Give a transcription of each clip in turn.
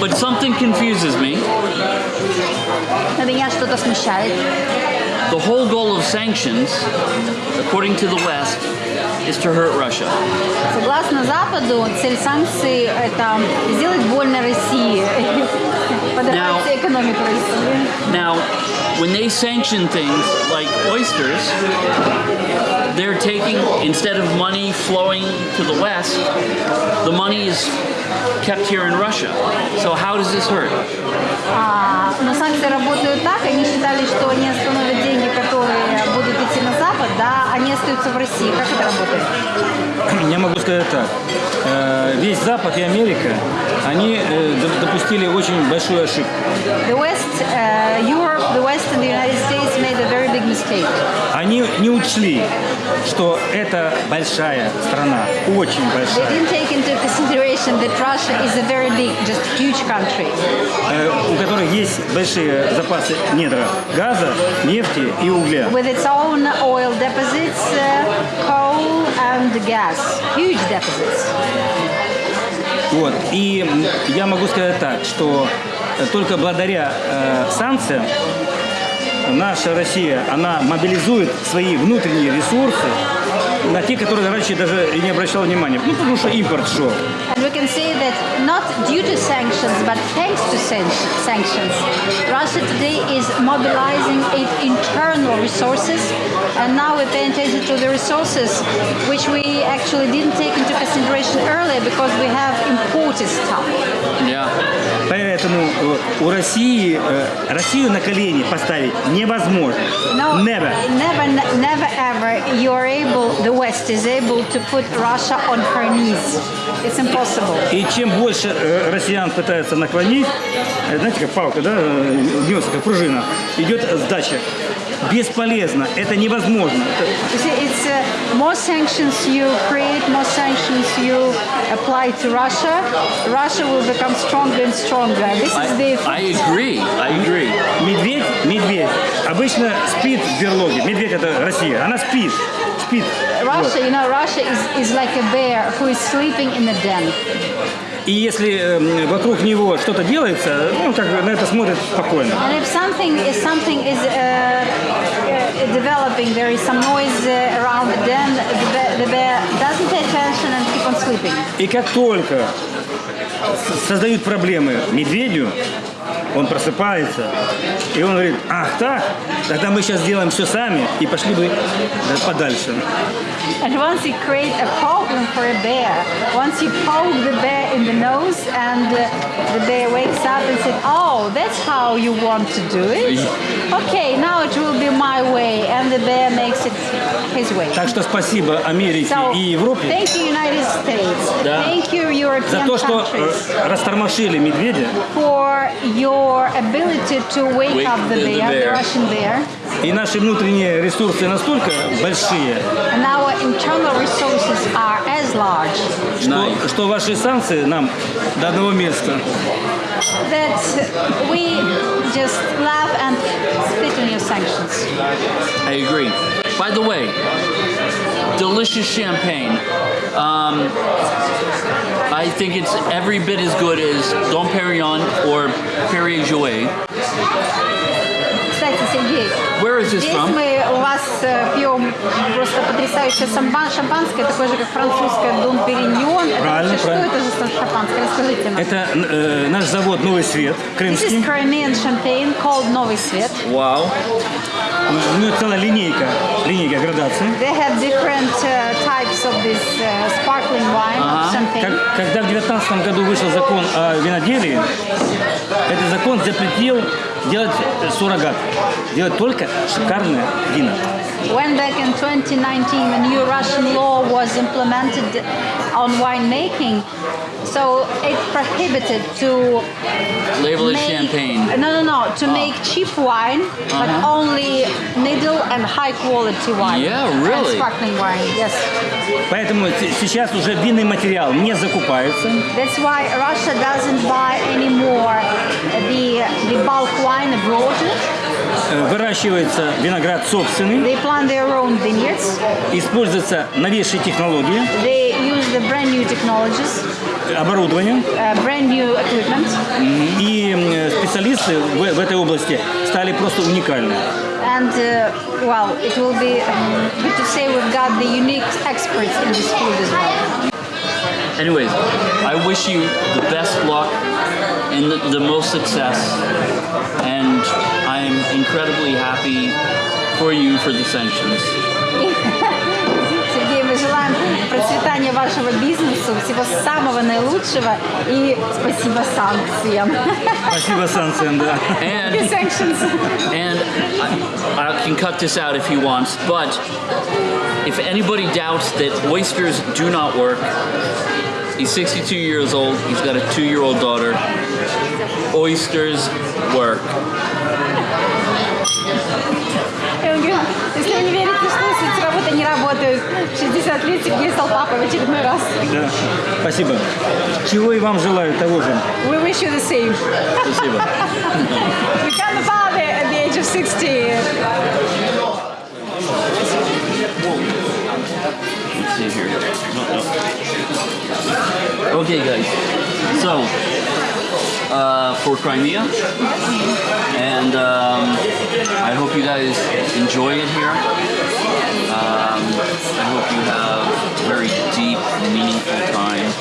But something confuses me. Но меня что-то смущает. The whole goal of sanctions, according to the West, is to hurt Russia. Согласно Западу, цель санкций – это сделать больно России, подорвать Now- экономику России. Now, when they sanction things like oysters, they're taking, instead of money flowing to the West, the money is kept here in Russia. So how does this hurt? А, но санкции работают так, они считали, что они остановят да, они остаются в России. Как это работает? Я могу сказать так. Э, Весь Запад и Америка, они э, допустили очень большую ошибку. The West, uh, Europe, the West and the United States made a very big mistake. Они не учли, что это большая страна, очень They большая, didn't take into consideration that Russia is a very big, just huge country э, у которых есть большие запасы недра газа, нефти и угля. with its own oil deposits, uh, coal and gas. Huge deposits. Вот. И я могу сказать так, что э, только благодаря э, санкциям наша Россия, она мобилизует свои внутренние ресурсы на те, которые раньше даже и не обращала внимания. Ну, потому что импорт шел. And we can say that not due to sanctions, but thanks to san- sanctions, Russia today is mobilizing its internal resources, and now we're paying attention to the resources which we actually didn't take into consideration earlier because we have imported stuff. Yeah. Поэтому э, у России э, Россию на колени поставить невозможно. No, Never. never, never ever you're able, the West is able to put Russia on her knees. It's impossible. И чем больше э, россиян пытаются наклонить, э, знаете, как палка, да, э, гнется, как пружина, идет сдача. Бесполезно, это невозможно. See, it's uh, more sanctions you create, more sanctions you apply to Russia, Russia will become stronger and stronger. This is the I, I agree. I agree. Медведь, медведь обычно спит в берлоге. Медведь это Россия, она спит, спит. Russia, you know, Russia is, is like a bear who is sleeping in a den. И если э, вокруг него что-то делается, ну, как бы на это смотрит спокойно. And if something is something is uh, uh, developing, there is some noise uh, around the den, the bear, the bear doesn't pay attention and keep on sleeping. И как только создают проблемы медведю, он просыпается, и он говорит, ах так, тогда мы сейчас сделаем все сами, и пошли бы да, подальше. And once you create a problem for a bear, once you poke the bear in the nose and uh, the bear wakes up and says, oh, that's how you want to do it? Okay, now it will be my way. And the bear makes it his way. Так что спасибо Америке So, и Европе thank you, United States. Да. Thank you, за European то, что countries, э, растормошили медведя, for your ability to wake, Wake up the, the- the bear, the bear. Russian bear. и наши внутренние ресурсы настолько большие, And our internal resources are as large что, что ваши санкции нам до одного места. that we just laugh and spit on your sanctions. I agree. By the way, delicious champagne. Um, I think it's every bit as good as Dom Perignon or Perrier Jouet. Кстати, Сергей, Where is this здесь from? мы у вас э, пьем просто потрясающее самба- шампанское, такое же, как французское Дом Периньон. Это Правильно, вообще что правильно. это за шампанское? Расскажите нам. Это э, наш завод «Новый свет» This is крымский. Crimean champagne called Новый Свет. Wow. У него целая линейка, линейка градации. They have different uh, types of this uh, sparkling wine, Ага. champagne. Как- когда в 2019 году вышел закон о виноделии, этот закон запретил делать суррогат, делать только шикарное вино. When back in 2019 a new Russian law was implemented on winemaking, so it prohibited to Label it make, champagne. No, no, no, to make cheap wine, but Uh-huh. only middle and high quality wine. Yeah, And really? sparkling wine, yes. Поэтому с- сейчас уже винный материал не закупается. That's why Russia doesn't buy anymore the the bulk wine abroad. Э, Выращивается виноград собственный, They plant their own vineyards. используются новейшие технологии, They use the brand new technologies, оборудование. uh, brand new equipment. И специалисты в, в этой области стали просто уникальны. And uh, well, it will be um, good to say we've got the unique experts in this field as well. Anyways, I wish you the best luck and the, the most success, and I'm incredibly happy for you for the sanctions. Сергей, мы желаем процветания вашего бизнесу, всего самого наилучшего и спасибо санкциям. Спасибо санкциям, да. And Sanctions. And I, I can cut this out if he wants, but if anybody doubts that oysters do not work, he's 62 years old, he's got a two year old daughter. Oysters work. 60 лет Сергей стал папой в очередной раз. Да. Спасибо. Чего и вам желаю того же. We wish you the same. Спасибо. Become a father at the age of 60. Let's see here. No, no. Okay, guys. So, uh, for Crimea, and um, I hope you guys enjoy it here. I hope you have a very deep, meaningful time,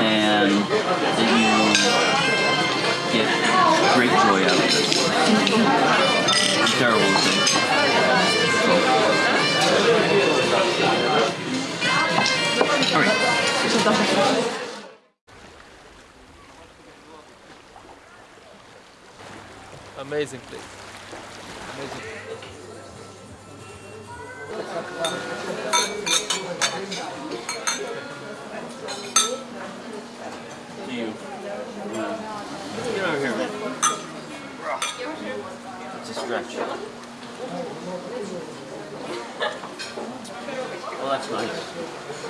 and that you get great joy out of this. Terrible. All right. Amazing place. Amazing. To you. Get over here, man. It's a stretch. Well, that's nice.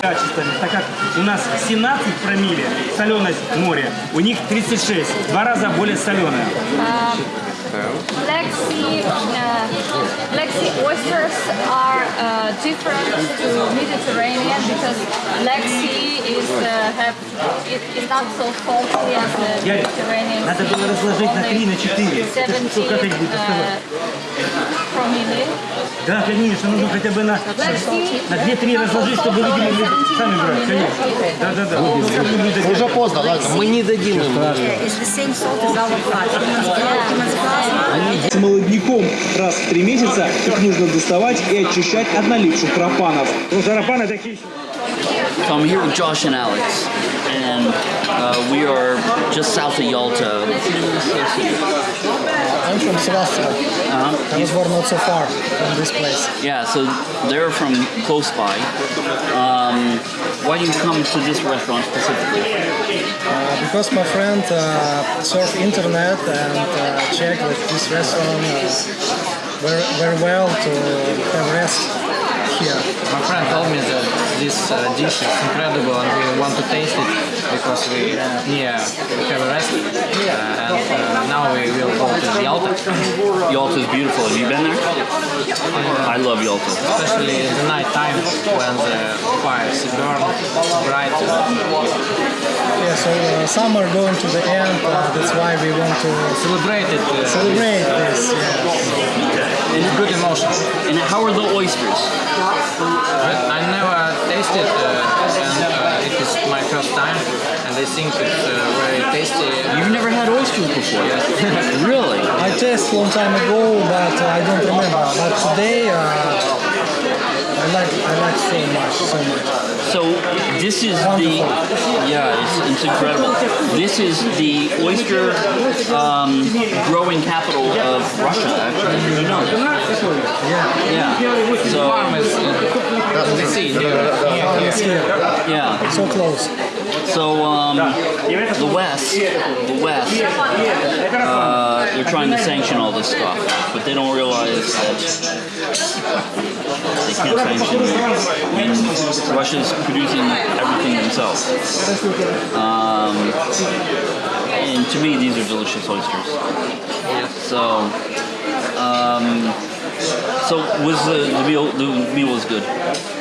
Качествами, так как у нас 17 промилле соленость моря, у них 36, в два раза более соленая. Black uh, Black Sea oysters are uh, different to Mediterranean because Black Sea is uh, have it not so salty as the Mediterranean. надо было разложить на три, на четыре. Это 70 сколько uh, promille. Да, конечно, нужно хотя бы на, на 2-3 разложить, чтобы люди могли сами брать, конечно. Да, да, да. Вот, как вы будете Уже поздно, ладно, мы не дадим им. Blood. молодняком раз в три месяца их нужно доставать и очищать от налипших пропанов. Ну, зарапаны такие. So I'm here with Josh and Alex, and uh, we are just south of Yalta. I'm from Sevastopol. Uh-huh. Born not so far from this place. Yeah, so they're from close by. Um, why do you come to this restaurant specifically? Uh, because my friend uh, surfed internet and uh, checked that this restaurant uh, very, very well to have rest here. My friend told me that this uh, dish is incredible and we want to taste it because we yeah we have a rest uh, and uh, now we will go to Yalta, Yalta is beautiful. Have you been there? I love Yalta. especially in the night time when the fires burn bright. Yeah, so uh, summer going to the end. Uh, that's why we want to Celebrate it. Uh, celebrate this. Yeah. In good emotion. And how are the oysters? I never tasted uh, and uh, it is my first time and I think it's uh, very tasty. You've never had oysters before? really? I tasted long time ago, but uh, I don't remember. But today, uh, I like I like so much, so much. So this is the yeah, it's, it's incredible. This is the oyster um, growing capital of Russia. Actually, Did you know? Yeah. Yeah. So Farm is in the sea near, near It's here, yeah. so close. So um, the West, the West, uh, they're trying to sanction all this stuff, but they don't realize that they can't sanction. I mean, Russia's producing everything themselves. Um, and to me, these are delicious oysters. So, um, So was the, the meal the meal was good?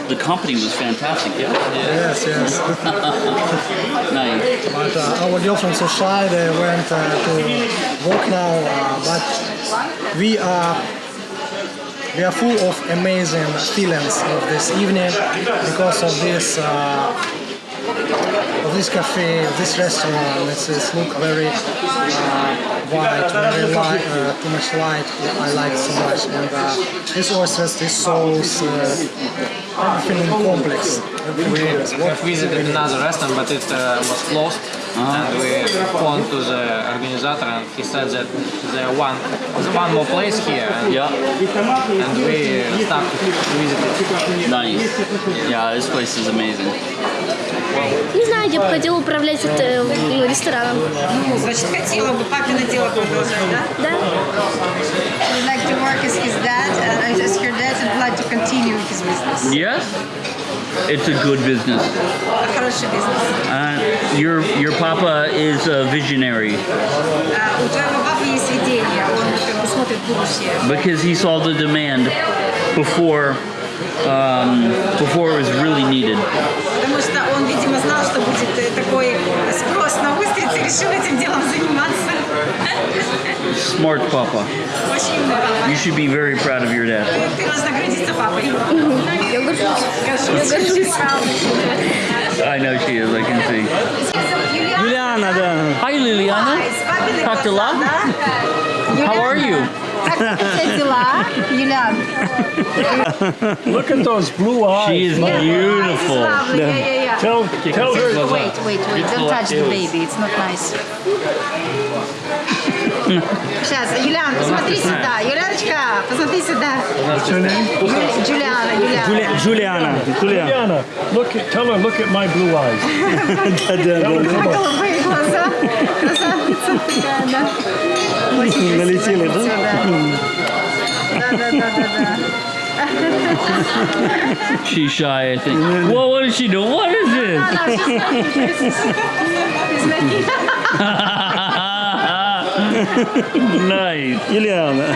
The company was fantastic. Yeah. Yes, yes. Nice. But uh, our girlfriends so shy, they went uh, to work now, uh, but we are we are full of amazing feelings of this evening because of this uh, of this cafe, of this restaurant. It's, it's look very uh, white, very light, uh, too much light. I like so much, and uh, this oysters, this sauce, uh, everything in complex. We. Have visited another restaurant, but it uh, was closed. And we phoned to the organizer, and he said that there one, there's one more place here, and, Yeah. and we started to visit it. Nice. Yeah, this place is amazing. Не знаю, я бы хотела управлять это, ну, рестораном. Ну, значит, хотела бы папино дело продолжать, да? Да? continue his business. Yes. It's a good business. Хороший бизнес. Uh, your your papa is a visionary А у твоего папы есть видение, он как бы смотрит в будущее. because he saw the demand before um, before it was really needed. Потому что он, видимо, знал, что будет э, такой спрос на устрицы, и решил этим делом заниматься. Smart papa. You should be very proud of your dad. I know she is, I can see. Juliana. Hi Liliana. How are you? Как у тебя дела, Юлиан? Look at those blue eyes. She is It's beautiful. lovely. Yeah, yeah, yeah. Tell, tell her. Wait, wait, wait. Don't touch the baby. It's not nice. Сейчас, Юлиан, посмотри сюда. Юляночка, посмотри сюда. What's her name? Юли- Джулиана, Юлиана. Джули- Джулиана. Джулиана. Diana. Look at, tell her, look at my blue eyes. Да, да, да. Голубые глаза. Красавица такая, да. Очень Налетели, красиво да? всё, Да, да, да, да, да. She's shy, I think. Well, what is she doing? What is this? nice. Юлиана.